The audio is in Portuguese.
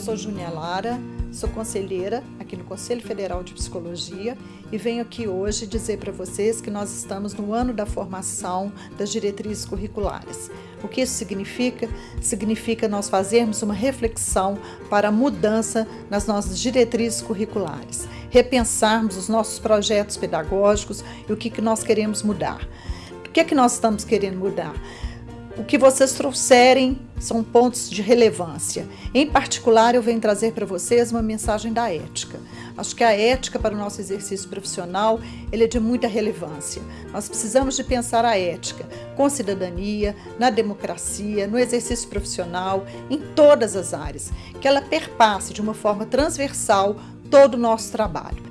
Júnia Lara, sou conselheira aqui no Conselho Federal de Psicologia e venho aqui hoje dizer para vocês que nós estamos no ano da formação das diretrizes curriculares. O que isso significa? Significa nós fazermos uma reflexão para a mudança nas nossas diretrizes curriculares, repensarmos os nossos projetos pedagógicos e o que, que nós queremos mudar. O que é que nós estamos querendo mudar? O que vocês trouxerem são pontos de relevância. Em particular, eu venho trazer para vocês uma mensagem da ética. Acho que a ética para o nosso exercício profissional ele é de muita relevância. Nós precisamos de pensar a ética com cidadania, na democracia, no exercício profissional, em todas as áreas, que ela perpasse de uma forma transversal todo o nosso trabalho.